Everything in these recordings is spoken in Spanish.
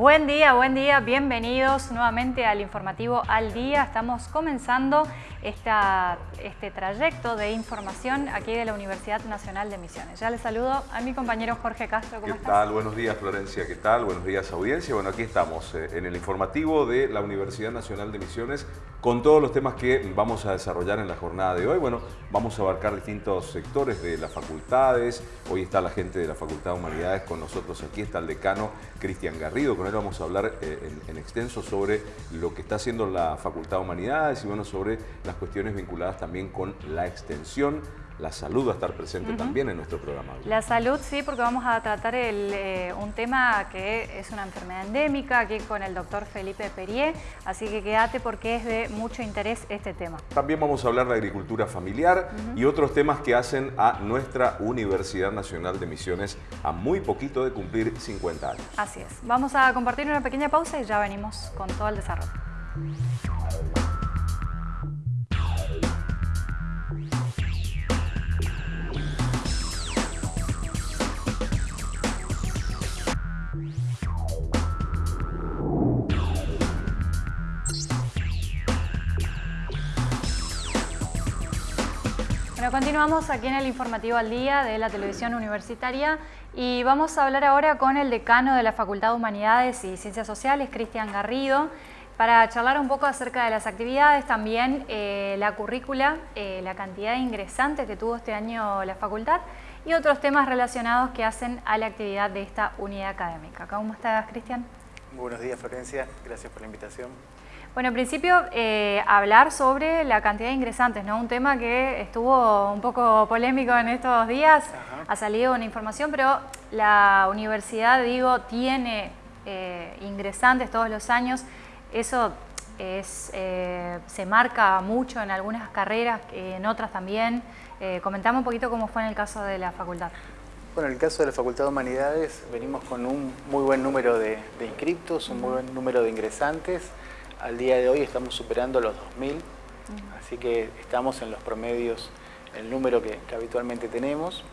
Buen día, buen día, bienvenidos nuevamente al informativo Al Día. Estamos comenzando esta, este trayecto de información aquí de la Universidad Nacional de Misiones. Ya les saludo a mi compañero Jorge Castro, ¿cómo ¿Qué tal? Buenos días Florencia, ¿qué tal? Buenos días audiencia. Bueno, aquí estamos eh, en el informativo de la Universidad Nacional de Misiones con todos los temas que vamos a desarrollar en la jornada de hoy. Bueno, vamos a abarcar distintos sectores de las facultades. Hoy está la gente de la Facultad de Humanidades con nosotros aquí, está el decano Cristian Garrido, con él vamos a hablar eh, en, extenso sobre lo que está haciendo la Facultad de Humanidades y bueno, sobre las cuestiones vinculadas también con la extensión la salud va a estar presente también en nuestro programa. La salud sí, porque vamos a tratar eh, un tema que es una enfermedad endémica aquí con el doctor Felipe Perier, así que quédate porque es de mucho interés este tema. También vamos a hablar de agricultura familiar y otros temas que hacen a nuestra Universidad Nacional de Misiones a muy poquito de cumplir 50 años. Así es. Vamos a compartir una pequeña pausa y ya venimos con todo el desarrollo. Continuamos aquí en el informativo al día de la televisión universitaria y vamos a hablar ahora con el decano de la Facultad de Humanidades y Ciencias Sociales, Cristian Garrido, para charlar un poco acerca de las actividades, también eh, la currícula, eh, la cantidad de ingresantes que tuvo este año la facultad y otros temas relacionados que hacen a la actividad de esta unidad académica. ¿Cómo estás, Cristian? Buenos días, Florencia. Gracias por la invitación. Bueno, en principio, eh, hablar sobre la cantidad de ingresantes, ¿no? Un tema que estuvo un poco polémico en estos días, ha salido una información, pero la universidad, digo, tiene eh, ingresantes todos los años. Eso es, eh, se marca mucho en algunas carreras, en otras también. comentamos un poquito cómo fue en el caso de la facultad. Bueno, en el caso de la Facultad de Humanidades venimos con un muy buen número de, de inscriptos, un muy buen número de ingresantes. Al día de hoy estamos superando los 2.000, así que estamos en los promedios, el número que, habitualmente tenemos.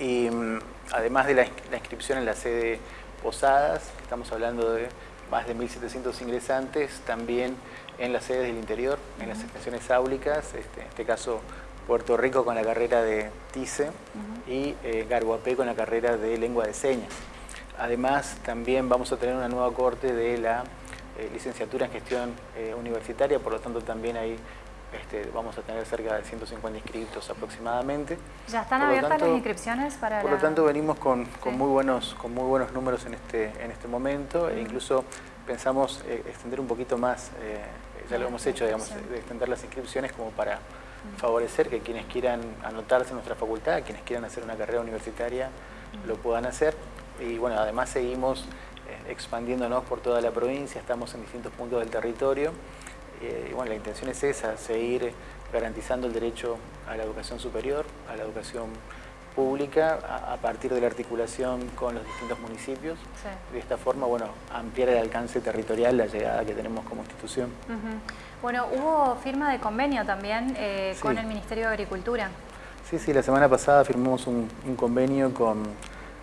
Y mm, además de la, inscripción en la sede Posadas, estamos hablando de más de 1.700 ingresantes, también en las sedes del interior, en las estaciones áulicas, este, en este caso Puerto Rico con la carrera de TICE y eh, Garguapé con la carrera de lengua de señas. Además, también vamos a tener una nueva corte de la eh, licenciatura en gestión eh, universitaria, por lo tanto también ahí este, vamos a tener cerca de 150 inscritos aproximadamente. ¿Ya están abiertas las inscripciones para Por lo tanto venimos con, muy buenos, con muy buenos números en este, en este momento e incluso pensamos eh, extender un poquito más, ya lo hemos hecho, digamos, de extender las inscripciones como para favorecer que quienes quieran anotarse en nuestra facultad, quienes quieran hacer una carrera universitaria, lo puedan hacer. Y bueno, además seguimos expandiéndonos por toda la provincia, estamos en distintos puntos del territorio. Eh, y bueno, la intención es esa, seguir garantizando el derecho a la educación superior, a la educación pública, a, partir de la articulación con los distintos municipios. De esta forma, bueno, ampliar el alcance territorial, la llegada que tenemos como institución. Bueno, hubo firma de convenio también eh, con el Ministerio de Agricultura. Sí, sí, la semana pasada firmamos un convenio con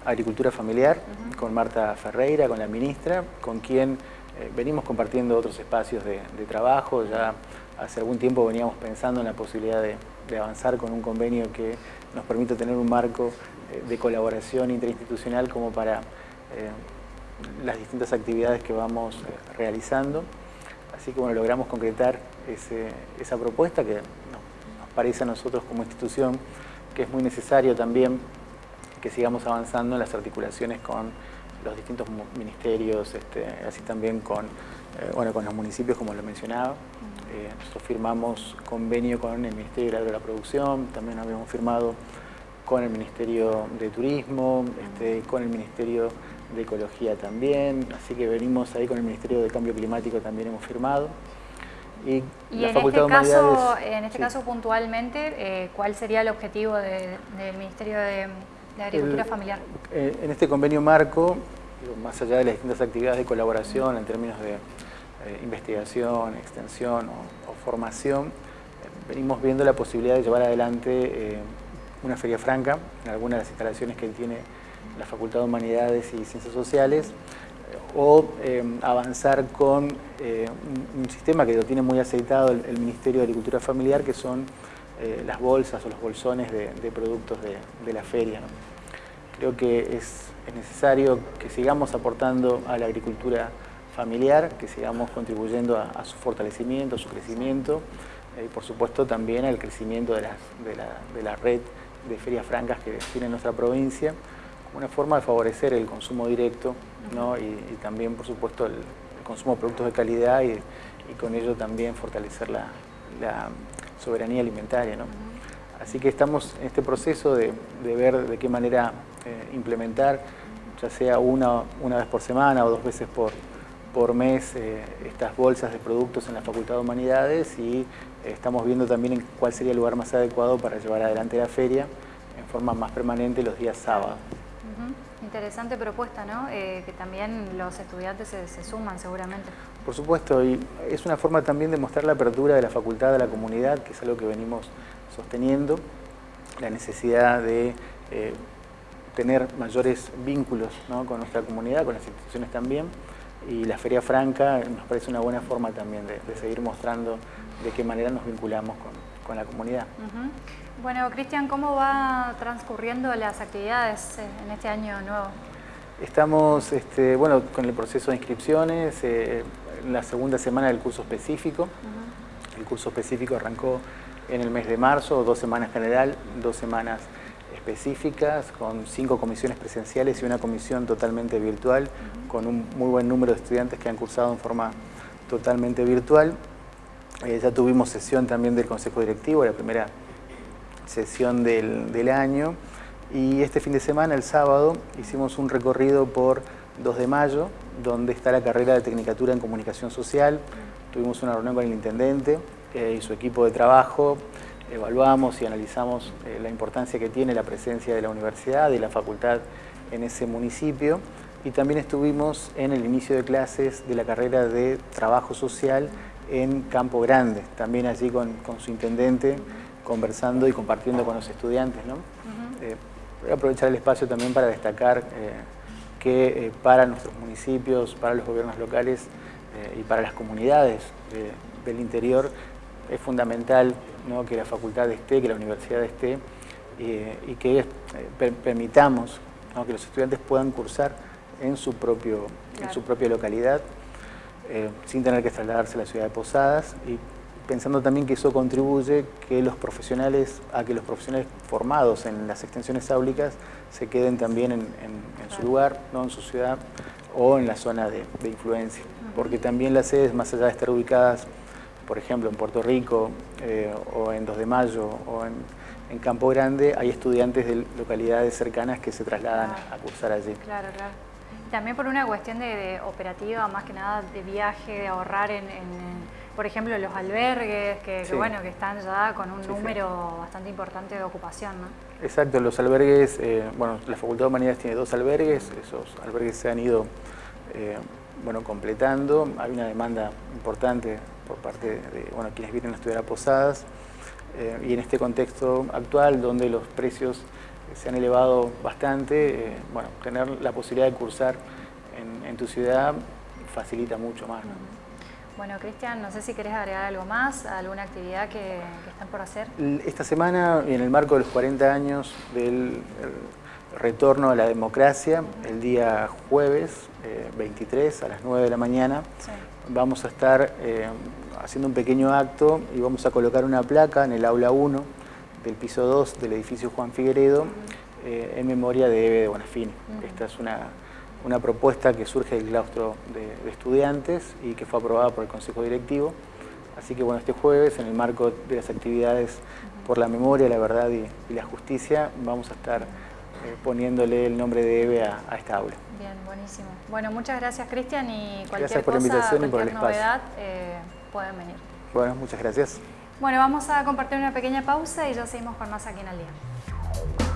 Agricultura Familiar, con Marta Ferreira, con la ministra, con quien eh, venimos compartiendo otros espacios de, trabajo. Ya hace algún tiempo veníamos pensando en la posibilidad de, avanzar con un convenio que nos permita tener un marco eh, de colaboración interinstitucional como para eh, las distintas actividades que vamos realizando. Así que bueno, logramos concretar esa propuesta que nos parece a nosotros como institución que es muy necesario también que sigamos avanzando en las articulaciones con los distintos ministerios, este, así también con, eh, bueno, con los municipios, como lo mencionaba. Eh, nosotros firmamos convenio con el Ministerio de la Producción, también habíamos firmado con el Ministerio de Turismo, este, con el Ministerio de Ecología también, así que venimos ahí con el Ministerio de Cambio Climático también hemos firmado. Y, la en, Facultad este caso, en este caso puntualmente, eh, ¿cuál sería el objetivo del Ministerio de la agricultura familiar. Eh, en este convenio marco, más allá de las distintas actividades de colaboración en términos de eh, investigación, extensión o, formación, eh, venimos viendo la posibilidad de llevar adelante una feria franca en algunas de las instalaciones que tiene la Facultad de Humanidades y Ciencias Sociales, o avanzar con un, sistema que lo tiene muy aceitado el, Ministerio de Agricultura Familiar, que son eh, las bolsas o los bolsones de, productos de, la feria. Creo que es, necesario que sigamos aportando a la agricultura familiar, que sigamos contribuyendo a, su fortalecimiento, a su crecimiento y por supuesto también al crecimiento de, de la red de ferias francas que tiene nuestra provincia una forma de favorecer el consumo directo y, también, por supuesto, el, consumo de productos de calidad y, con ello también fortalecer la, soberanía alimentaria. Así que estamos en este proceso de, ver de qué manera eh, implementar, ya sea una, una vez por semana o dos veces por, por mes, eh, estas bolsas de productos en la Facultad de Humanidades y eh, estamos viendo también cuál sería el lugar más adecuado para llevar adelante la feria en forma más permanente los días sábados. Interesante propuesta, ¿no? Eh, que también los estudiantes se, suman seguramente. Por supuesto, y es una forma también de mostrar la apertura de la facultad a la comunidad, que es algo que venimos sosteniendo, la necesidad de eh, tener mayores vínculos con nuestra comunidad, con las instituciones también, y la Feria Franca nos parece una buena forma también de, seguir mostrando de qué manera nos vinculamos con, la comunidad. Bueno, Cristian, ¿cómo va transcurriendo las actividades eh, en este año nuevo? Estamos este, bueno, con el proceso de inscripciones, eh, en la segunda semana del curso específico. El curso específico arrancó en el mes de marzo, dos semanas general, dos semanas específicas, con cinco comisiones presenciales y una comisión totalmente virtual, con un muy buen número de estudiantes que han cursado en forma totalmente virtual. Eh, ya tuvimos sesión también del Consejo Directivo, la primera sesión del, año. Y este fin de semana, el sábado, hicimos un recorrido por 2 de mayo, donde está la carrera de Tecnicatura en Comunicación Social. Tuvimos una reunión con el intendente eh, y su equipo de trabajo, evaluamos y analizamos eh, la importancia que tiene la presencia de la universidad y la facultad en ese municipio. Y también estuvimos en el inicio de clases de la carrera de Trabajo Social en Campo Grande, también allí con, con su intendente conversando y compartiendo con los estudiantes. ¿no? Eh, voy a aprovechar el espacio también para destacar eh, que eh, para nuestros municipios, para los gobiernos locales y para las comunidades del interior es fundamental que la facultad esté, que la universidad esté y que permitamos que los estudiantes puedan cursar en su, propio, en su propia localidad sin tener que trasladarse a la ciudad de Posadas y pensando también que eso contribuye que los profesionales, a que los profesionales formados en las extensiones áulicas se queden también en, su lugar, ¿no? en su ciudad o en la zona de, influencia. Porque también las sedes, más allá de estar ubicadas, por ejemplo, en Puerto Rico eh, o en 2 de Mayo o en, Campo Grande, hay estudiantes de localidades cercanas que se trasladan a cursar allí. Claro, claro. También por una cuestión de, operativa, más que nada de viaje, de ahorrar en por ejemplo, los albergues, que, bueno, que están ya con un número bastante importante de ocupación, ¿no? Exacto, los albergues, eh, bueno, la Facultad de Humanidades tiene dos albergues, esos albergues se han ido, eh, bueno, completando, hay una demanda importante por parte de, bueno, quienes vienen a estudiar a Posadas, eh, y en este contexto actual, donde los precios se han elevado bastante, bueno, tener la posibilidad de cursar en, tu ciudad facilita mucho más, ¿no? Bueno, Cristian, no sé si querés agregar algo más, alguna actividad que, están por hacer. Esta semana, en el marco de los 40 años del retorno a la democracia, el día jueves 23 eh, a las 9 de la mañana, vamos a estar eh, haciendo un pequeño acto y vamos a colocar una placa en el aula 1 del piso 2 del edificio Juan Figueredo eh, en memoria de Eve de Bonafini. Esta es una una propuesta que surge del claustro de, estudiantes y que fue aprobada por el Consejo Directivo. Así que bueno, este jueves, en el marco de las actividades por la memoria, la verdad y, la justicia, vamos a estar eh, poniéndole el nombre de EVE a, esta aula. Bien, buenísimo. Bueno, muchas gracias Cristian y cualquier gracias por la invitación y por el novedad eh, pueden venir. Bueno, muchas gracias. Bueno, vamos a compartir una pequeña pausa y ya seguimos con más aquí en el día.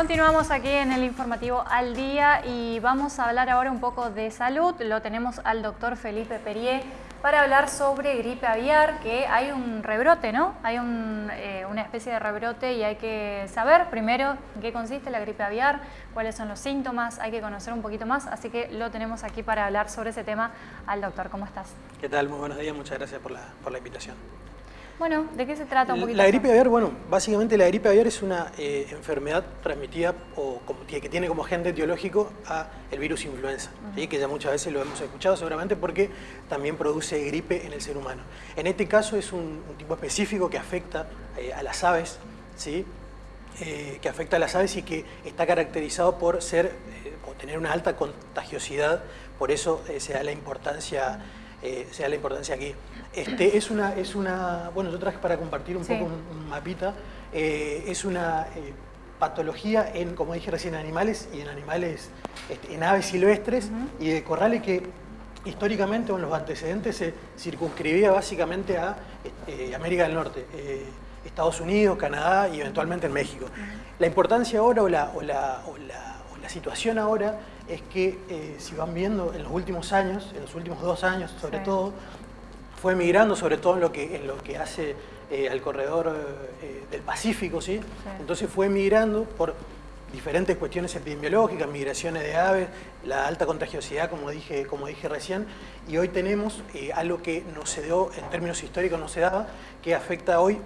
Continuamos aquí en el informativo al día y vamos a hablar ahora un poco de salud. Lo tenemos al doctor Felipe Perier para hablar sobre gripe aviar, que hay un rebrote, ¿no? Hay eh, una especie de rebrote y hay que saber primero en qué consiste la gripe aviar, cuáles son los síntomas, hay que conocer un poquito más, así que lo tenemos aquí para hablar sobre ese tema al doctor. ¿Cómo estás? ¿Qué tal? Muy buenos días, muchas gracias por la invitación. Bueno, ¿de qué se trata un poquito? La gripe aviar, bueno, básicamente la gripe aviar es una eh, enfermedad transmitida o que tiene como agente etiológico a el virus influenza, que ya muchas veces lo hemos escuchado seguramente porque también produce gripe en el ser humano. En este caso es un, tipo específico que afecta eh, a las aves, ¿sí? Eh, que afecta a las aves y que está caracterizado por ser o tener una alta contagiosidad, por eso se da la importancia, se da la importancia aquí. Este, es, una, es una, bueno, yo traje para compartir un poco un, mapita, eh, es una eh, patología en, como dije recién, en animales y en animales, este, en aves silvestres y de corrales que históricamente, en los antecedentes, se circunscribía básicamente a este, América del Norte, eh, Estados Unidos, Canadá y eventualmente en México. La importancia ahora o la, o la, o la, la situación ahora es que si van viendo en los últimos años, en los últimos dos años sobre todo, fue migrando sobre todo en lo que, en lo que hace eh, al corredor eh, del Pacífico, ¿sí? Entonces fue migrando por diferentes cuestiones epidemiológicas, migraciones de aves, la alta contagiosidad, como dije, como dije recién, y hoy tenemos eh, algo que no se dio, en términos históricos no se daba, que afecta hoy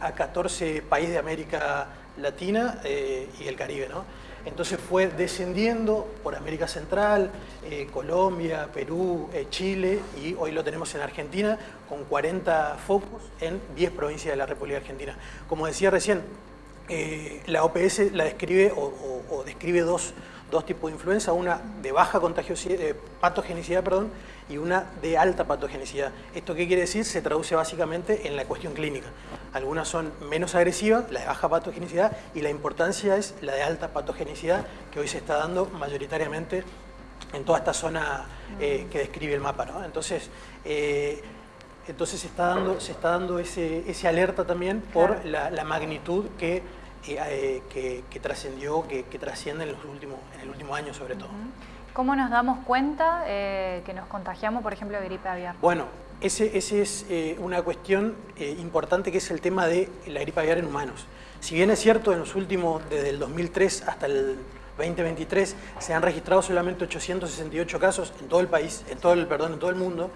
a 14 países de América Latina y el Caribe, ¿no? Entonces fue descendiendo por América Central, eh, Colombia, Perú, eh, Chile y hoy lo tenemos en Argentina con 40 focos en 10 provincias de la República Argentina. Como decía recién, eh, la OPS la describe o describe dos, dos tipos de influenza, una de baja contagiosidad, patogenicidad perdón, y una de alta patogenicidad. ¿Esto qué quiere decir? Se traduce básicamente en la cuestión clínica. Algunas son menos agresivas, la de baja patogenicidad, y la importancia es la de alta patogenicidad, que hoy se está dando mayoritariamente en toda esta zona eh, que describe el mapa. ¿no? Entonces, eh, entonces se está dando, se está dando ese, ese alerta también por la, la magnitud que eh, que, trascendió, que, trasciende en, los últimos, en el último año sobre todo. ¿Cómo nos damos cuenta eh, que nos contagiamos, por ejemplo, de gripe aviar? Bueno, esa ese es eh, una cuestión importante que es el tema de la gripe aviar en humanos. Si bien es cierto, en los últimos, desde el 2003 hasta el 2023, se han registrado solamente 868 casos en todo el país, en todo el, perdón, en todo el mundo,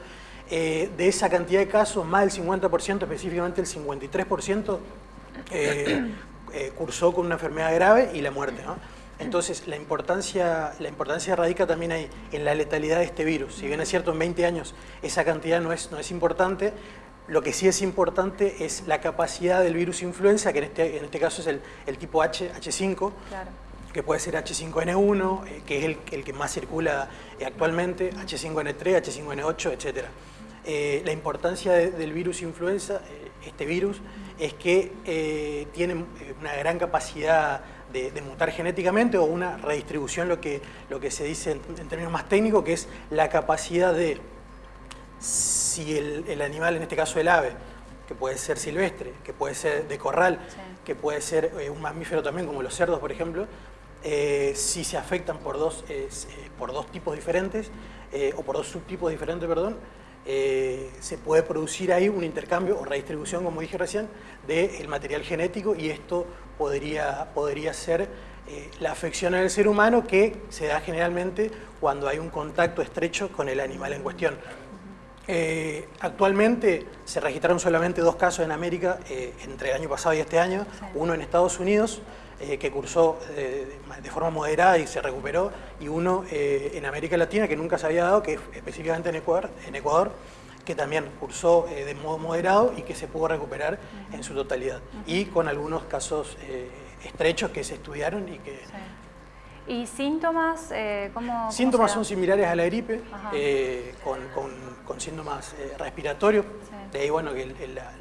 de esa cantidad de casos, más del 50%, específicamente el 53%, eh, cursó con una enfermedad grave y la muerte. Entonces, la importancia, la importancia radica también ahí, en la letalidad de este virus. Si bien es cierto, en 20 años esa cantidad no es, no es importante, lo que sí es importante es la capacidad del virus influenza, que en este, en este caso es el, tipo H, H5, que puede ser H5N1, eh, que es el, el, que más circula eh, actualmente, H5N3, H5N8, etc. la importancia del virus influenza, este virus, es que eh, tienen eh, una gran capacidad de, mutar genéticamente o una redistribución, lo que, lo que se dice en, términos más técnicos, que es la capacidad de, si el, animal, en este caso el ave, que puede ser silvestre, que puede ser de corral, que puede ser eh, un mamífero también, como los cerdos, por ejemplo, si se afectan por dos, por dos tipos diferentes, o por dos subtipos diferentes, perdón, eh, se puede producir ahí un intercambio o redistribución, como dije recién, del material genético y esto podría, podría ser eh, la afección en el ser humano que se da generalmente cuando hay un contacto estrecho con el animal en cuestión. Eh, actualmente se registraron solamente dos casos en América entre el año pasado y este año, uno en Estados Unidos, que cursó de forma moderada y se recuperó, y uno eh, en América Latina que nunca se había dado, que específicamente en Ecuador, en Ecuador que también cursó eh, de modo moderado y que se pudo recuperar en su totalidad. Y con algunos casos eh, estrechos que se estudiaron y que... ¿Y síntomas? ¿cómo, síntomas son similares a la gripe, con, con, síntomas respiratorios. De ahí, bueno, que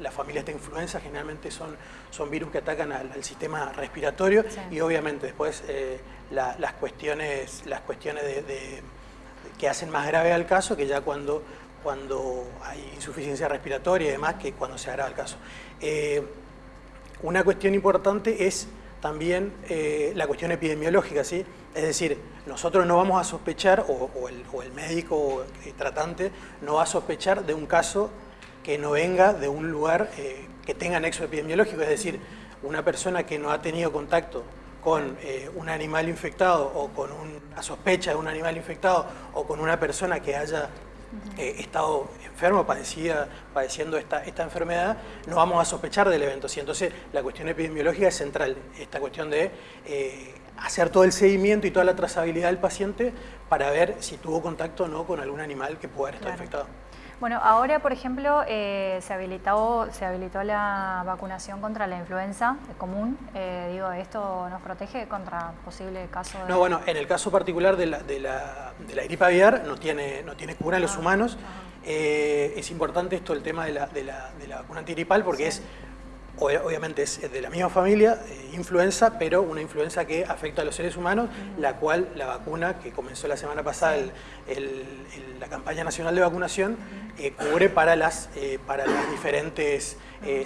la, familia esta influenza generalmente son, son virus que atacan al, sistema respiratorio y obviamente después las cuestiones, las cuestiones de, que hacen más grave al caso que ya cuando, cuando hay insuficiencia respiratoria y demás que cuando se agrava el caso. Eh, una cuestión importante es también eh, la cuestión epidemiológica, ¿sí? Es decir, nosotros no vamos a sospechar, o, el, médico tratante no va a sospechar de un caso que no venga de un lugar eh, que tenga nexo epidemiológico, es decir, una persona que no ha tenido contacto con un animal infectado o con una sospecha de un animal infectado o con una persona que haya eh, estado enfermo, padecía, padeciendo esta, esta enfermedad, no vamos a sospechar del evento. ¿sí? Entonces, la cuestión epidemiológica es central, esta cuestión de eh, hacer todo el seguimiento y toda la trazabilidad del paciente para ver si tuvo contacto o no con algún animal que pueda estar infectado. Bueno, ahora, por ejemplo, eh, se, habilitó, se habilitó la vacunación contra la influenza común. Eh, digo, ¿esto nos protege contra posible caso de...? No, bueno, en el caso particular de la, de la, de la gripe aviar no tiene, no tiene cura en los ah, humanos. Eh, es importante esto, el tema de la, de la, de la vacuna antigripal, porque es obviamente es de la misma familia, eh, influenza, pero una influenza que afecta a los seres humanos, la cual la vacuna que comenzó la semana pasada, la campaña nacional de vacunación, eh, cubre para las, eh, para las diferentes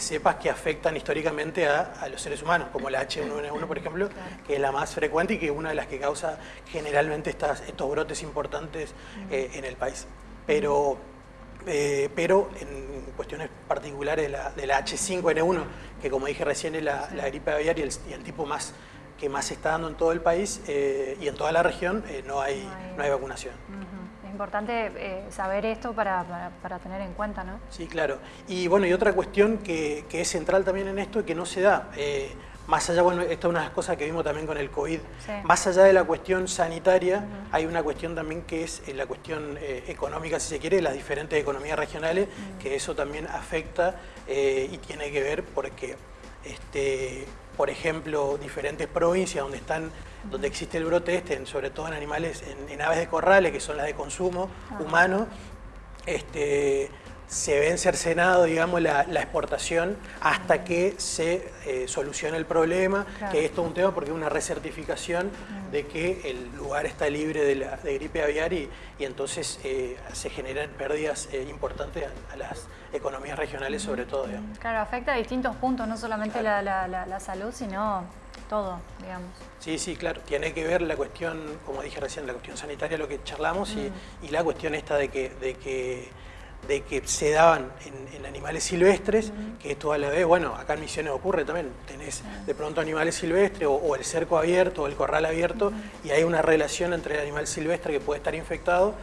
cepas que afectan históricamente a, los seres humanos, como la H1N1, por ejemplo, que es la más frecuente y que es una de las que causa generalmente estas, estos brotes importantes en el país. Pero eh, pero en cuestiones particulares de la, H5N1, que como dije recién es la, gripe aviar y el, tipo más que más se está dando en todo el país eh, y en toda la región, eh, no, hay, no, hay, vacunación. Es importante saber esto para, tener en cuenta, ¿no? Sí, claro. Y bueno, y otra cuestión que, que es central también en esto y que no se da más allá, bueno, esta es una de las cosas que vimos también con el COVID, más allá de la cuestión sanitaria, hay una cuestión también que es eh, la cuestión eh, económica, si se quiere, de las diferentes economías regionales, que eso también afecta eh, y tiene que ver porque, este, por ejemplo, diferentes provincias donde están donde existe el brote este, sobre todo en animales, en, aves de corrales, que son las de consumo humano, este, se ven cercenado, digamos, la, exportación hasta que se eh, solucione el problema, que esto es un tema porque es una recertificación de que el lugar está libre de, la, gripe aviar y, entonces eh, se generan pérdidas eh, importantes a, las economías regionales sobre todo. Claro, afecta a distintos puntos, no solamente la, salud, sino todo, digamos. Sí, sí, claro. Tiene que ver la cuestión, como dije recién, la cuestión sanitaria, lo que charlamos, y, y, la cuestión esta de que, de que de que se daban en, animales silvestres, que esto a la vez, bueno, acá en Misiones ocurre también, tenés de pronto animales silvestres o, el cerco abierto o el corral abierto y hay una relación entre el animal silvestre que puede estar infectado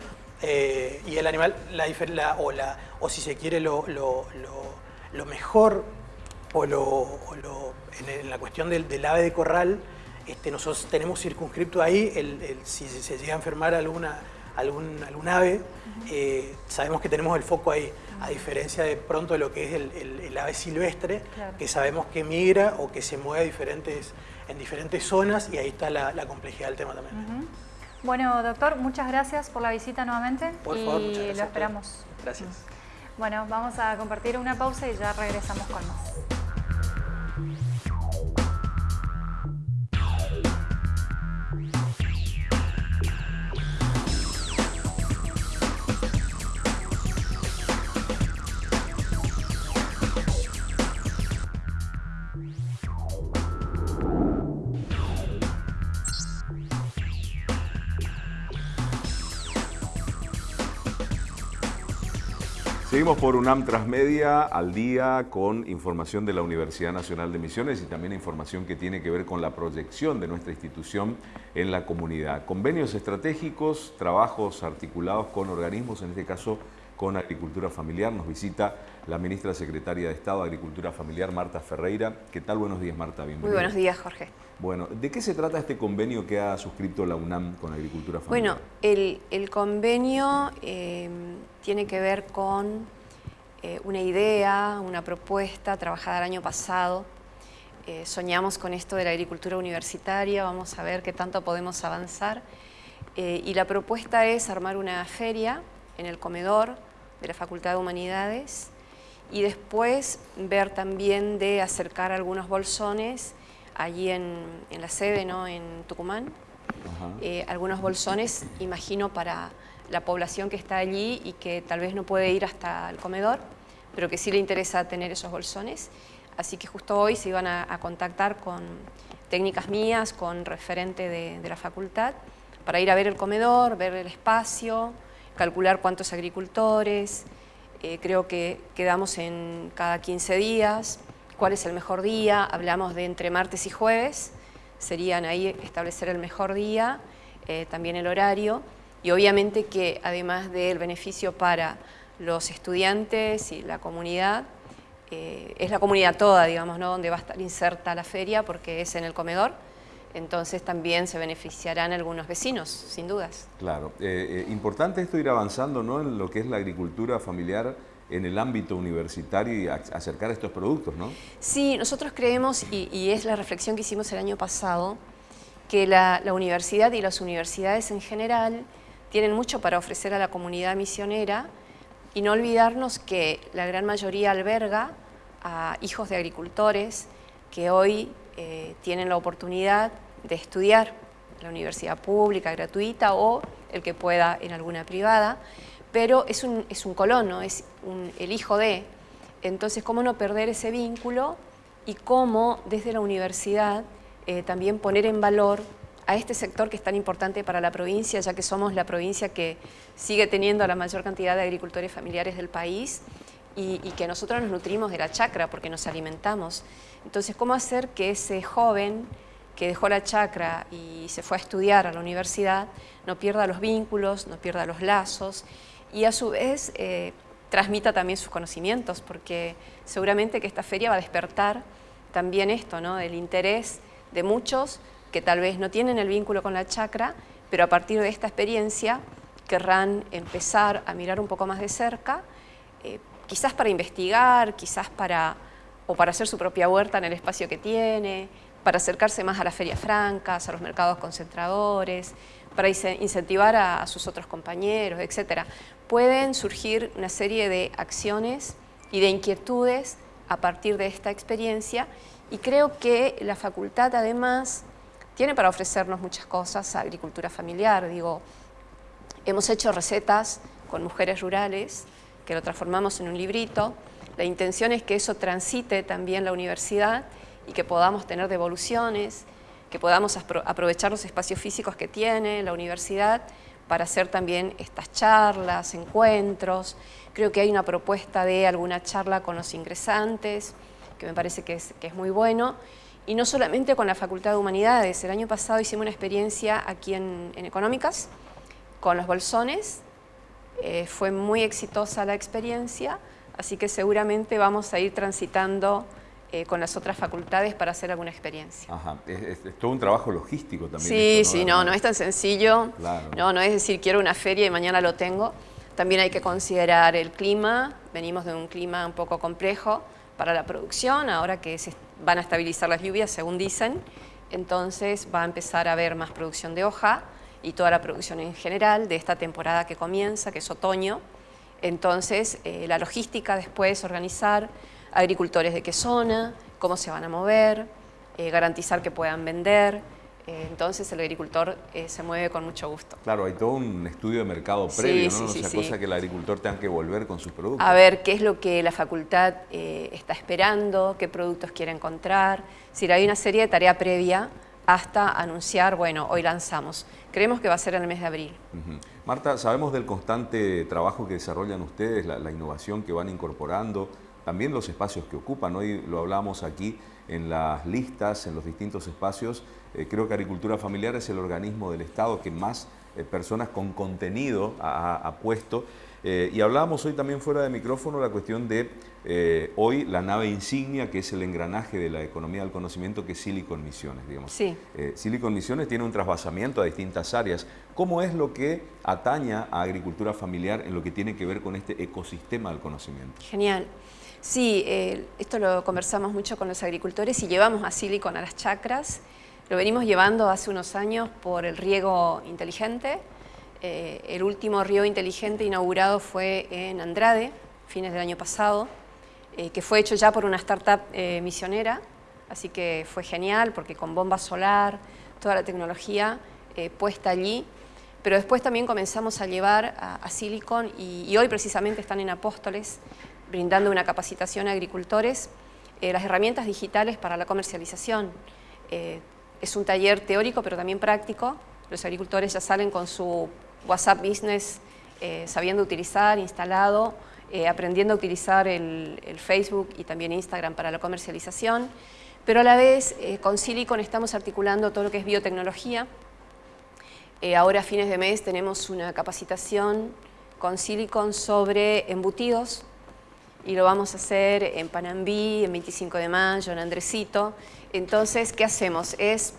eh, y el animal, la, o, la, o si se quiere lo, mejor o, lo, en, la cuestión del, ave de corral, este, nosotros tenemos circunscripto ahí, el, si se llega a enfermar alguna algún, algún ave, eh, sabemos que tenemos el foco ahí, a diferencia de pronto de lo que es el, ave silvestre, que sabemos que migra o que se mueve diferentes, en diferentes zonas y ahí está la, complejidad del tema también. Bueno, doctor, muchas gracias por la visita nuevamente por favor, y lo esperamos. Gracias. Bueno, vamos a compartir una pausa y ya regresamos con más. Seguimos por UNAM Transmedia al día con información de la Universidad Nacional de Misiones y también información que tiene que ver con la proyección de nuestra institución en la comunidad. Convenios estratégicos, trabajos articulados con organismos, en este caso con Agricultura Familiar. Nos visita la ministra secretaria de Estado de Agricultura Familiar, Marta Ferreira. ¿Qué tal? Buenos días, Marta. Bienvenida. Muy buenos días, Jorge. Bueno, ¿de qué se trata este convenio que ha suscrito la UNAM con Agricultura Familiar? Bueno, el, convenio eh, tiene que ver con eh, una idea, una propuesta trabajada el año pasado. Eh, soñamos con esto de la agricultura universitaria, vamos a ver qué tanto podemos avanzar. y la propuesta es armar una feria en el comedor de la Facultad de Humanidades y después ver también de acercar algunos bolsones allí en, la sede, ¿no? en Tucumán. Eh, algunos bolsones, imagino, para la población que está allí y que tal vez no puede ir hasta el comedor, pero que sí le interesa tener esos bolsones. Así que justo hoy se iban a, contactar con, técnicas mías con referente de, la facultad para ir a ver el comedor, ver el espacio, calcular cuántos agricultores, eh, creo que quedamos en cada 15 días, cuál es el mejor día, hablamos de entre martes y jueves, serían ahí establecer el mejor día, eh, también el horario, y obviamente que además del beneficio para los estudiantes y la comunidad, eh, es la comunidad toda, digamos, ¿no? donde va a estar inserta la feria porque es en el comedor, entonces también se beneficiarán algunos vecinos, sin dudas. Claro, eh, eh, importante esto ir avanzando ¿no? en lo que es la agricultura familiar en el ámbito universitario y acercar estos productos, ¿no? Sí, nosotros creemos, y, es la reflexión que hicimos el año pasado, que la, la universidad y las universidades en general tienen mucho para ofrecer a la comunidad misionera y no olvidarnos que la gran mayoría alberga a hijos de agricultores que hoy eh, tienen la oportunidad de estudiar la universidad pública, gratuita o el que pueda en alguna privada, pero es un, es un colono, es el hijo de. Entonces, ¿cómo no perder ese vínculo y cómo desde la universidad eh, también poner en valor a este sector que es tan importante para la provincia, ya que somos la provincia que sigue teniendo la mayor cantidad de agricultores familiares del país y, y que nosotros nos nutrimos de la chacra porque nos alimentamos. Entonces, ¿cómo hacer que ese joven que dejó la chacra y se fue a estudiar a la universidad no pierda los vínculos, no pierda los lazos y a su vez eh, transmita también sus conocimientos? Porque seguramente que esta feria va a despertar también esto, ¿no? el interés de muchos que tal vez no tienen el vínculo con la chacra, pero a partir de esta experiencia querrán empezar a mirar un poco más de cerca, eh, quizás para investigar, quizás para o para hacer su propia huerta en el espacio que tiene, para acercarse más a las ferias francas, a los mercados concentradores, para incentivar a, sus otros compañeros, etc. Pueden surgir una serie de acciones y de inquietudes a partir de esta experiencia y creo que la facultad además tiene para ofrecernos muchas cosas, agricultura familiar, digo, hemos hecho recetas con mujeres rurales que lo transformamos en un librito, la intención es que eso transite también la universidad y que podamos tener devoluciones, que podamos aprovechar los espacios físicos que tiene la universidad para hacer también estas charlas, encuentros. Creo que hay una propuesta de alguna charla con los ingresantes, que me parece que es, muy bueno. Y no solamente con la Facultad de Humanidades. El año pasado hicimos una experiencia aquí en, Económicas con los bolsones. Eh, fue muy exitosa la experiencia así que seguramente vamos a ir transitando eh, con las otras facultades para hacer alguna experiencia. Ajá, es, todo un trabajo logístico también. Sí, sí, no, no es tan sencillo, no, no es decir quiero una feria y mañana lo tengo, también hay que considerar el clima, venimos de un clima un poco complejo para la producción, ahora que se van a estabilizar las lluvias según dicen, entonces va a empezar a haber más producción de hoja y toda la producción en general de esta temporada que comienza, que es otoño, entonces, eh, la logística después, organizar agricultores de qué zona, cómo se van a mover, eh, garantizar que puedan vender. Eh, entonces, el agricultor se mueve con mucho gusto. Claro, hay todo un estudio de mercado previo, ¿no? Sí, cosa que el agricultor tenga que volver con sus productos. A ver qué es lo que la facultad está esperando, qué productos quiere encontrar. Si hay una serie de tarea previa hasta anunciar, bueno, hoy lanzamos. Creemos que va a ser en el mes de abril. Marta, sabemos del constante trabajo que desarrollan ustedes, la, innovación que van incorporando, también los espacios que ocupan. Hoy lo hablamos aquí en las listas, en los distintos espacios. Eh, creo que Agricultura Familiar es el organismo del Estado que más eh, personas con contenido ha puesto eh, y hablábamos hoy también fuera de micrófono la cuestión de eh, hoy la nave insignia, que es el engranaje de la economía del conocimiento, que es Silicon Misiones, digamos. Sí. Eh, Silicon Misiones tiene un trasvasamiento a distintas áreas. ¿Cómo es lo que ataña a agricultura familiar en lo que tiene que ver con este ecosistema del conocimiento? Genial. Sí, esto lo conversamos mucho con los agricultores y llevamos a Silicon a las chacras. Lo venimos llevando hace unos años por el riego inteligente, eh, el último río inteligente inaugurado fue en Andrade, fines del año pasado, eh, que fue hecho ya por una startup eh, misionera, así que fue genial porque con bomba solar, toda la tecnología puesta allí, pero después también comenzamos a llevar a, Silicon y, hoy precisamente están en Apóstoles brindando una capacitación a agricultores, las herramientas digitales para la comercialización. es un taller teórico pero también práctico. Los agricultores ya salen con su WhatsApp Business eh, sabiendo utilizar, instalado, eh, aprendiendo a utilizar el, Facebook y también Instagram para la comercialización. Pero a la vez con Silicon estamos articulando todo lo que es biotecnología. ahora a fines de mes tenemos una capacitación con Silicon sobre embutidos y lo vamos a hacer en Panambí, en 25 de mayo, en Andresito. Entonces, ¿qué hacemos? Es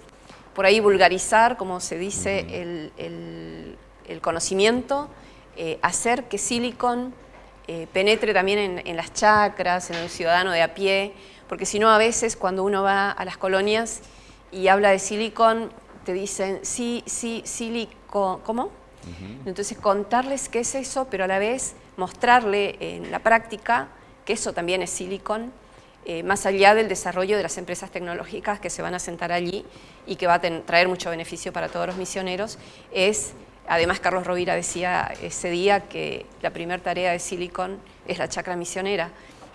por ahí vulgarizar, como se dice, el, conocimiento, eh, hacer que Silicon eh, penetre también en, las chacras, en el ciudadano de a pie, porque si no a veces cuando uno va a las colonias y habla de Silicon, te dicen, sí, sí, Silicon, ¿cómo? Entonces contarles qué es eso, pero a la vez mostrarle en la práctica que eso también es silicon, eh, más allá del desarrollo de las empresas tecnológicas que se van a sentar allí y que va a traer mucho beneficio para todos los misioneros, es, además Carlos Rovira decía ese día que la primera tarea de Silicon es la chacra misionera,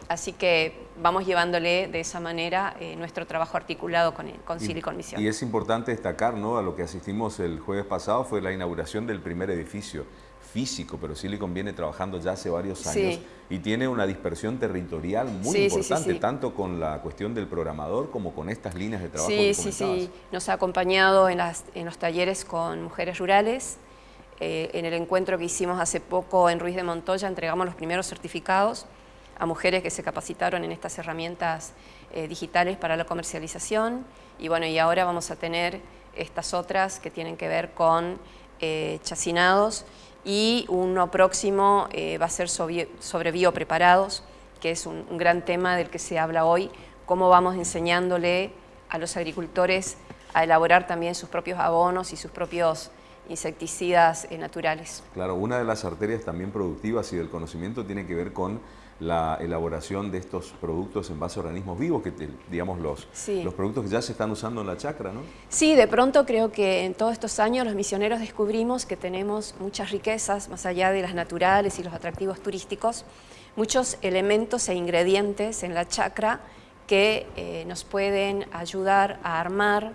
Así que vamos llevándole de esa manera eh, nuestro trabajo articulado con, con Silicon Mission. Y es importante destacar, ¿no? A lo que asistimos el jueves pasado fue la inauguración del primer edificio físico, pero Silicon viene trabajando ya hace varios años y tiene una dispersión territorial muy importante, tanto con la cuestión del programador como con estas líneas de trabajo Sí, sí, sí. Nos ha acompañado en, los talleres con mujeres rurales. Eh, en el encuentro que hicimos hace poco en Ruiz de Montoya entregamos los primeros certificados a mujeres que se capacitaron en estas herramientas eh, digitales para la comercialización. Y bueno, y ahora vamos a tener estas otras que tienen que ver con eh, chacinados. Y uno próximo eh, va a ser sobre, sobre, biopreparados, que es un, un, gran tema del que se habla hoy, cómo vamos enseñándole a los agricultores a elaborar también sus propios abonos y sus propios insecticidas naturales. Claro, una de las arterias también productivas y del conocimiento tiene que ver con la elaboración de estos productos en base a organismos vivos, que digamos los, los productos que ya se están usando en la chacra, ¿no? Sí, de pronto creo que en todos estos años los misioneros descubrimos que tenemos muchas riquezas, más allá de las naturales y los atractivos turísticos, muchos elementos e ingredientes en la chacra que eh, nos pueden ayudar a armar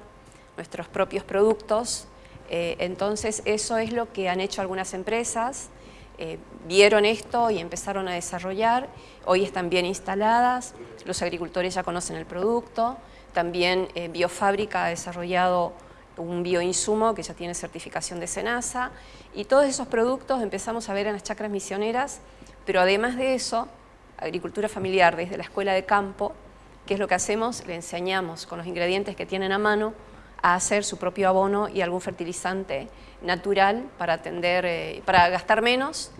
nuestros propios productos. Eh, entonces eso es lo que han hecho algunas empresas, eh, vieron esto y empezaron a desarrollar. Hoy están bien instaladas, los agricultores ya conocen el producto. También eh, Biofábrica ha desarrollado un bioinsumo que ya tiene certificación de SENASA. Y todos esos productos empezamos a ver en las chacras misioneras, pero además de eso, agricultura familiar desde la escuela de campo, ¿qué es lo que hacemos? Le enseñamos con los ingredientes que tienen a mano a hacer su propio abono y algún fertilizante natural para atender, eh, para gastar menos,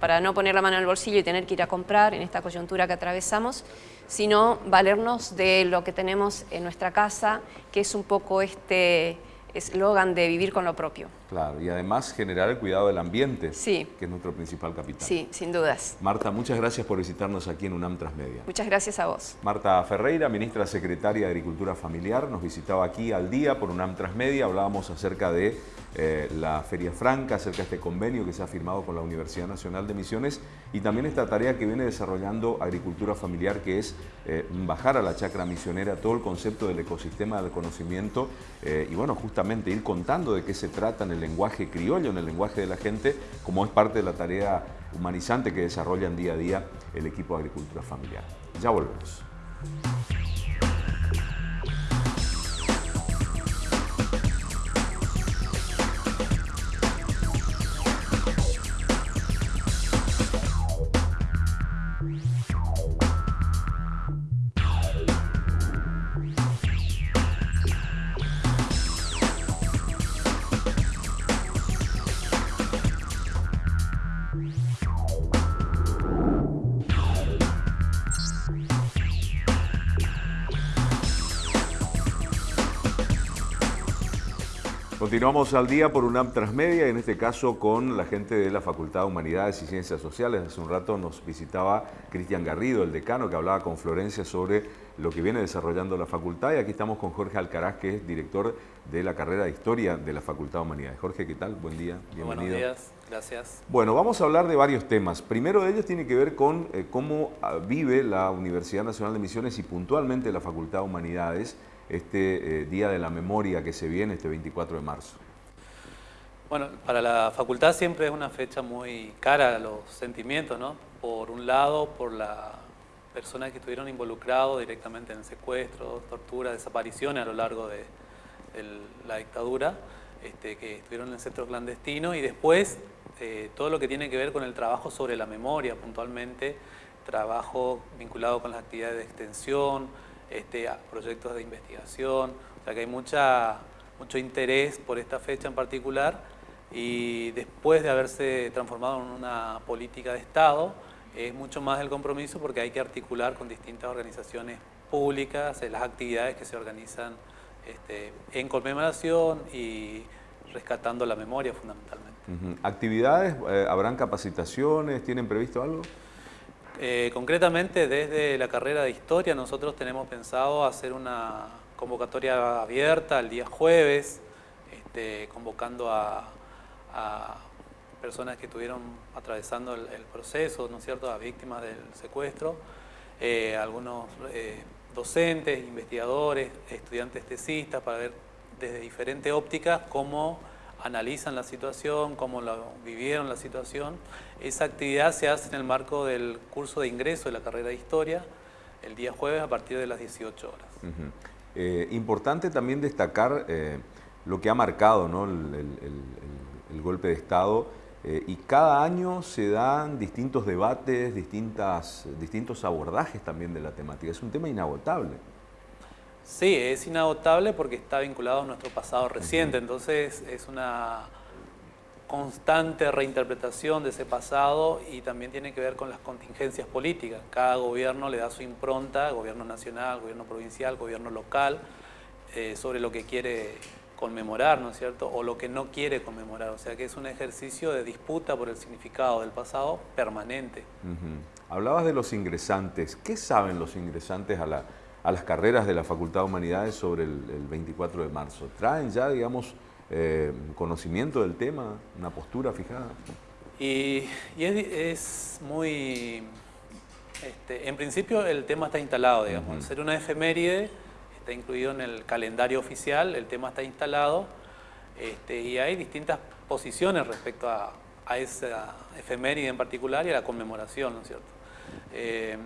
para no poner la mano en el bolsillo y tener que ir a comprar en esta coyuntura que atravesamos, sino valernos de lo que tenemos en nuestra casa, que es un poco este eslogan de vivir con lo propio. Claro, y además generar el cuidado del ambiente, que es nuestro principal capital. Sí, sin dudas. Marta, muchas gracias por visitarnos aquí en UNAM Transmedia. Muchas gracias a vos. Marta Ferreira, ministra secretaria de Agricultura Familiar, nos visitaba aquí al día por UNAM Transmedia. Hablábamos acerca de eh, la Feria Franca, acerca de este convenio que se ha firmado con la Universidad Nacional de Misiones y también esta tarea que viene desarrollando Agricultura Familiar, que es eh, bajar a la chacra misionera todo el concepto del ecosistema del conocimiento eh, y bueno, justamente ir contando de qué se trata en el lenguaje criollo, en el lenguaje de la gente, como es parte de la tarea humanizante que desarrollan día a día el equipo de Agricultura Familiar. Ya volvemos. Continuamos al día por UNAM Transmedia, en este caso con la gente de la Facultad de Humanidades y Ciencias Sociales. Hace un rato nos visitaba Cristian Garrido, el decano, que hablaba con Florencia sobre lo que viene desarrollando la facultad. Y aquí estamos con Jorge Alcaraz, que es director de la carrera de Historia de la Facultad de Humanidades. Jorge, ¿qué tal? Buen día, bienvenido. Buenos días, gracias. Bueno, vamos a hablar de varios temas. Primero de ellos tiene que ver con eh, cómo ah, vive la Universidad Nacional de Misiones y puntualmente la Facultad de Humanidades este Día de la Memoria que se viene este 24 de marzo? Bueno, para la facultad siempre es una fecha muy cara a los sentimientos, ¿no? Por un lado, por las personas que estuvieron involucrados directamente en secuestros, torturas, desapariciones a lo largo de, la dictadura, este, que estuvieron en centros clandestinos y después eh, todo lo que tiene que ver con el trabajo sobre la memoria puntualmente, trabajo vinculado con las actividades de extensión, este, proyectos de investigación, o sea que hay mucha, mucho interés por esta fecha en particular y después de haberse transformado en una política de Estado, es mucho más el compromiso porque hay que articular con distintas organizaciones públicas las actividades que se organizan este, en conmemoración y rescatando la memoria fundamentalmente. ¿Actividades? Eh, ¿Habrán capacitaciones? ¿Tienen previsto algo? Eh, concretamente, desde la carrera de Historia nosotros tenemos pensado hacer una convocatoria abierta el día jueves, este, convocando a personas que estuvieron atravesando el, proceso, ¿no es cierto?, a víctimas del secuestro, eh, algunos eh, docentes, investigadores, estudiantes tesistas, para ver desde diferentes ópticas cómo analizan la situación, cómo la, vivieron la situación. Esa actividad se hace en el marco del curso de ingreso de la carrera de Historia, el día jueves a partir de las 18 horas. Eh, importante también destacar lo que ha marcado ¿no? el el golpe de Estado, eh, y cada año se dan distintos debates, distintas, distintos abordajes también de la temática. Es un tema inagotable. Sí, es inagotable porque está vinculado a nuestro pasado reciente, entonces es una constante reinterpretación de ese pasado y también tiene que ver con las contingencias políticas. Cada gobierno le da su impronta, gobierno nacional, gobierno provincial, gobierno local, eh, sobre lo que quiere conmemorar, ¿no es cierto? O lo que no quiere conmemorar. O sea que es un ejercicio de disputa por el significado del pasado permanente. Hablabas de los ingresantes. ¿Qué saben los ingresantes a, la, a las carreras de la Facultad de Humanidades sobre el, 24 de marzo? ¿Traen ya, digamos, eh, conocimiento del tema, una postura fijada? Y, es, muy... Este, en principio el tema está instalado, digamos. Ser una efeméride está incluido en el calendario oficial, el tema está instalado este, y hay distintas posiciones respecto a, esa efeméride en particular y a la conmemoración, ¿no es cierto? Eh,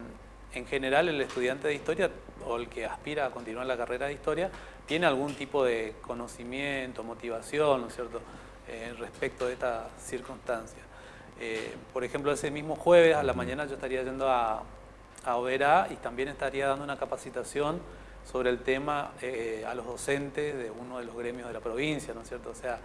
en general el estudiante de historia o el que aspira a continuar la carrera de historia tiene algún tipo de conocimiento, motivación, ¿no es cierto?, eh, respecto de esta circunstancia. Eh, por ejemplo, ese mismo jueves a la mañana yo estaría yendo a, a Oberá y también estaría dando una capacitación sobre el tema eh, a los docentes de uno de los gremios de la provincia, ¿no es cierto? O sea,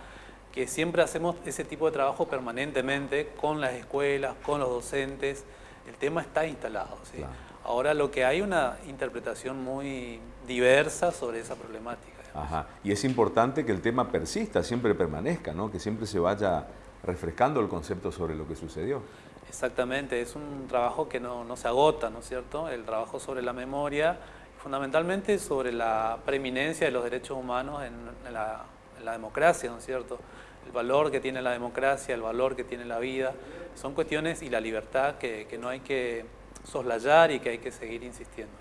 que siempre hacemos ese tipo de trabajo permanentemente con las escuelas, con los docentes, el tema está instalado. ¿sí? Ahora lo que hay una interpretación muy diversa sobre esa problemática. Ajá. Y es importante que el tema persista, siempre permanezca, ¿no? que siempre se vaya refrescando el concepto sobre lo que sucedió. Exactamente, es un trabajo que no, no se agota, ¿no es cierto? El trabajo sobre la memoria fundamentalmente sobre la preeminencia de los derechos humanos en, la, democracia, ¿no es cierto? El valor que tiene la democracia, el valor que tiene la vida, son cuestiones y la libertad que, no hay que soslayar y que hay que seguir insistiendo.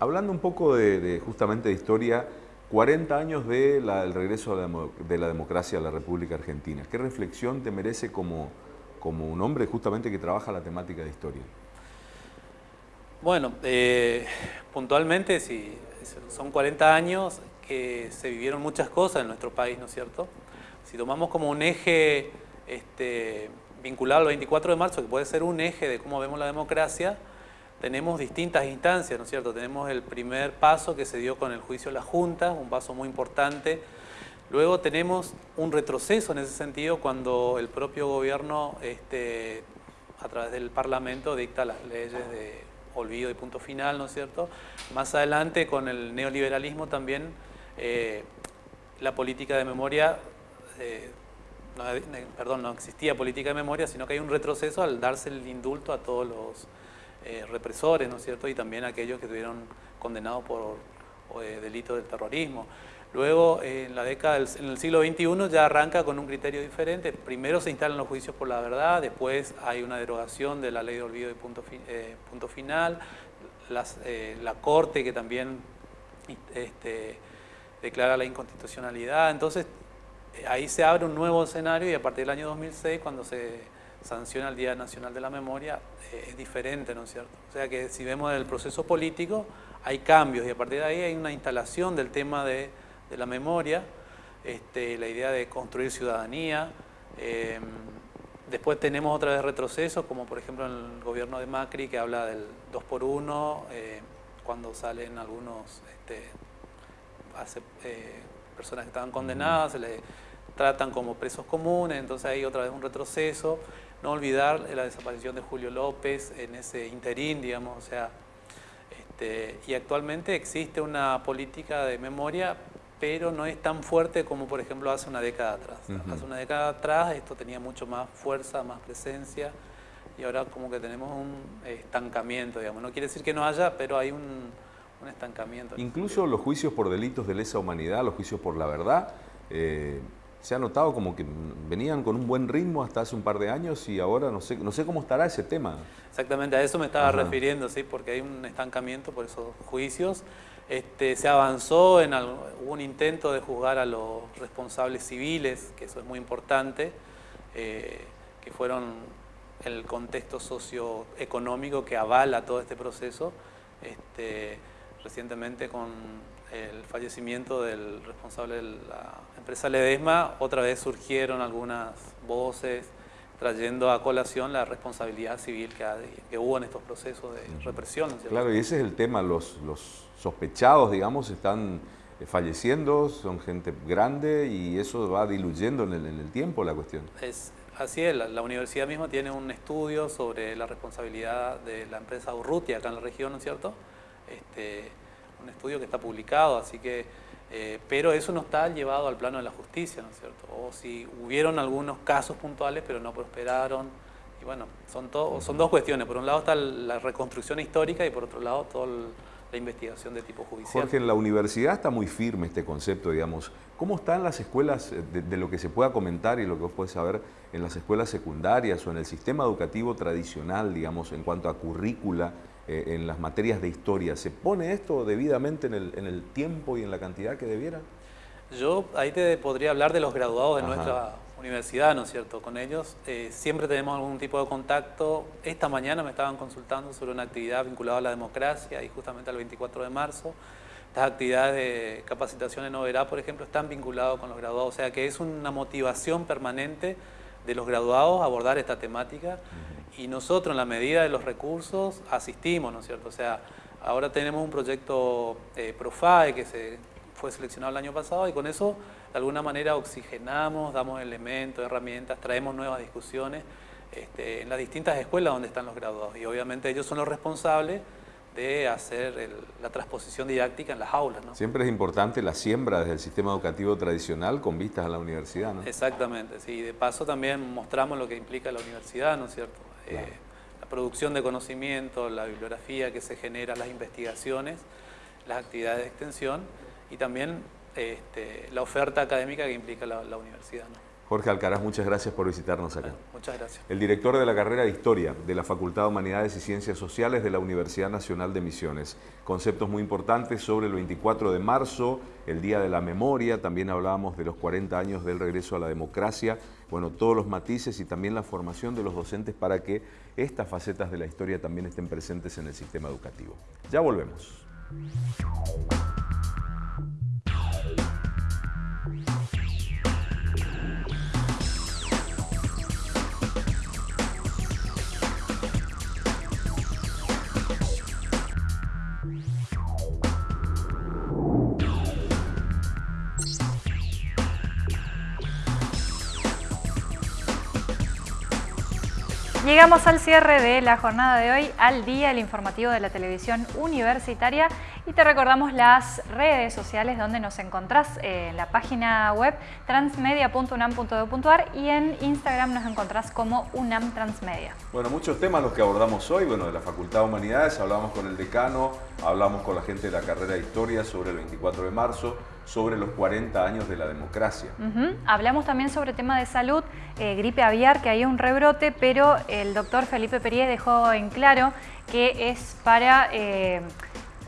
Hablando un poco de, justamente de historia, 40 años del regreso de la democracia a la República Argentina. ¿Qué reflexión te merece como, como un hombre justamente que trabaja la temática de historia? Bueno, eh, puntualmente si son 40 años que se vivieron muchas cosas en nuestro país, ¿no es cierto? Si tomamos como un eje este, vinculado al 24 de marzo, que puede ser un eje de cómo vemos la democracia, tenemos distintas instancias, ¿no es cierto? Tenemos el primer paso que se dio con el juicio de la Junta, un paso muy importante. Luego tenemos un retroceso en ese sentido cuando el propio gobierno, este, a través del Parlamento, dicta las leyes de olvido y punto final, ¿no es cierto? Más adelante con el neoliberalismo también eh, la política de memoria, eh, no, perdón, no existía política de memoria, sino que hay un retroceso al darse el indulto a todos los eh, represores, ¿no es cierto? Y también aquellos que estuvieron condenados por delitos del terrorismo. Luego, en la década del, en el siglo XXI ya arranca con un criterio diferente. Primero se instalan los juicios por la verdad, después hay una derogación de la ley de olvido y punto, eh, punto final, eh, la Corte que también este, declara la inconstitucionalidad. Entonces, ahí se abre un nuevo escenario y a partir del año 2006, cuando se sanciona el Día Nacional de la Memoria, eh, es diferente, ¿no es cierto? O sea que si vemos el proceso político, hay cambios y a partir de ahí hay una instalación del tema de, la memoria, este, la idea de construir ciudadanía. Em, después tenemos otra vez retrocesos, como por ejemplo en el gobierno de Macri, que habla del 2 por 1 eh, cuando salen algunos este, eh, personas que estaban condenadas, se les tratan como presos comunes, entonces hay otra vez un retroceso. No olvidar la desaparición de Julio López en ese interín, digamos, o sea, este, y actualmente existe una política de memoria, pero no es tan fuerte como por ejemplo hace una década atrás. Hace una década atrás esto tenía mucho más fuerza, más presencia, y ahora como que tenemos un estancamiento, digamos. No quiere decir que no haya, pero hay un, estancamiento. Incluso los juicios por delitos de lesa humanidad, los juicios por la verdad, eh, se ha notado como que venían con un buen ritmo hasta hace un par de años y ahora no sé, no sé cómo estará ese tema. Exactamente, a eso me estaba refiriendo, ¿sí? porque hay un estancamiento por esos juicios. Este, se avanzó, en hubo un intento de juzgar a los responsables civiles, que eso es muy importante, eh, que fueron el contexto socioeconómico que avala todo este proceso. Este, recientemente con el fallecimiento del responsable de la empresa Ledesma, otra vez surgieron algunas voces trayendo a colación la responsabilidad civil que, hubo en estos procesos de represión. Claro, y ese es el tema, los, sospechados, digamos, están eh, falleciendo, son gente grande y eso va diluyendo en el, tiempo la cuestión. Es, así es, la, universidad misma tiene un estudio sobre la responsabilidad de la empresa Urrutia acá en la región, ¿no es cierto? Este, un estudio que está publicado, así que, eh, pero eso no está llevado al plano de la justicia, ¿no es cierto? O si hubieron algunos casos puntuales, pero no prosperaron, y bueno, son, son dos cuestiones, por un lado está la reconstrucción histórica y por otro lado toda la investigación de tipo judicial. Jorge, en la universidad está muy firme este concepto, digamos. ¿Cómo están las escuelas, eh, de, lo que se pueda comentar y lo que vos podés saber en las escuelas secundarias o en el sistema educativo tradicional, digamos, en cuanto a currícula eh, en las materias de historia, ¿se pone esto debidamente en el, tiempo y en la cantidad que debiera? Yo ahí te podría hablar de los graduados de nuestra universidad, ¿no es cierto? Con ellos eh, siempre tenemos algún tipo de contacto. Esta mañana me estaban consultando sobre una actividad vinculada a la democracia y justamente al 24 de marzo. Estas actividades de capacitación en Oberá, por ejemplo, están vinculadas con los graduados, o sea que es una motivación permanente de los graduados abordar esta temática y nosotros en la medida de los recursos asistimos, ¿no es cierto? O sea, ahora tenemos un proyecto eh, Profae que se fue seleccionado el año pasado y con eso de alguna manera oxigenamos, damos elementos, herramientas, traemos nuevas discusiones este, en las distintas escuelas donde están los graduados y obviamente ellos son los responsables de hacer la transposición didáctica en las aulas. ¿no? Siempre es importante la siembra desde el sistema educativo tradicional con vistas a la universidad, ¿no? Exactamente, sí. De paso también mostramos lo que implica la universidad, ¿no es cierto? Eh, la producción de conocimiento, la bibliografía que se genera, las investigaciones, las actividades de extensión y también este, la oferta académica que implica la, universidad. Jorge Alcaraz, muchas gracias por visitarnos acá. muchas gracias. El director de la carrera de Historia de la Facultad de Humanidades y Ciencias Sociales de la Universidad Nacional de Misiones. Conceptos muy importantes sobre el 24 de marzo, el Día de la Memoria, también hablábamos de los 40 años del regreso a la democracia, bueno, todos los matices y también la formación de los docentes para que estas facetas de la historia también estén presentes en el sistema educativo. Ya volvemos. Llegamos al cierre de la jornada de hoy, al día, el informativo de la televisión universitaria y te recordamos las redes sociales donde nos encontrás eh, en la página web transmedia.unam.edu.ar y en Instagram nos encontrás como UNAM Transmedia. Bueno, muchos temas los que abordamos hoy, bueno, de la Facultad de Humanidades, hablamos con el decano, hablamos con la gente de la carrera de Historia sobre el 24 de marzo, sobre los 40 años de la democracia. Hablamos también sobre tema de salud, eh, gripe aviar, que hay un rebrote, pero el doctor Felipe Perier dejó en claro que es para... Eh,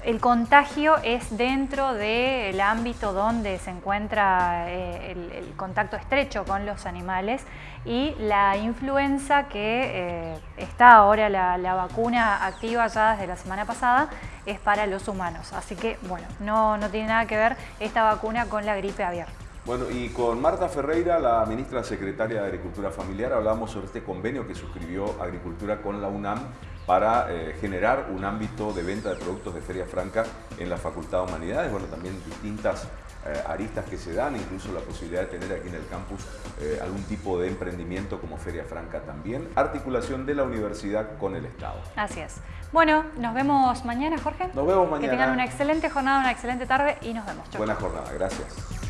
el contagio es dentro del ámbito donde se encuentra eh, el, contacto estrecho con los animales y la influenza que eh, está ahora la, vacuna activa ya desde la semana pasada es para los humanos. Así que, bueno, no, no tiene nada que ver esta vacuna con la gripe aviar. Bueno, y con Marta Ferreira, la ministra secretaria de Agricultura Familiar, hablamos sobre este convenio que suscribió Agricultura con la UNAM para eh, generar un ámbito de venta de productos de Feria Franca en la Facultad de Humanidades. Bueno, también distintas eh, aristas que se dan, incluso la posibilidad de tener aquí en el campus eh, algún tipo de emprendimiento como Feria Franca también. Articulación de la universidad con el Estado. Así es. Bueno, nos vemos mañana, Jorge. Nos vemos mañana. Que tengan una excelente jornada, una excelente tarde y nos vemos. Buena jornada, gracias.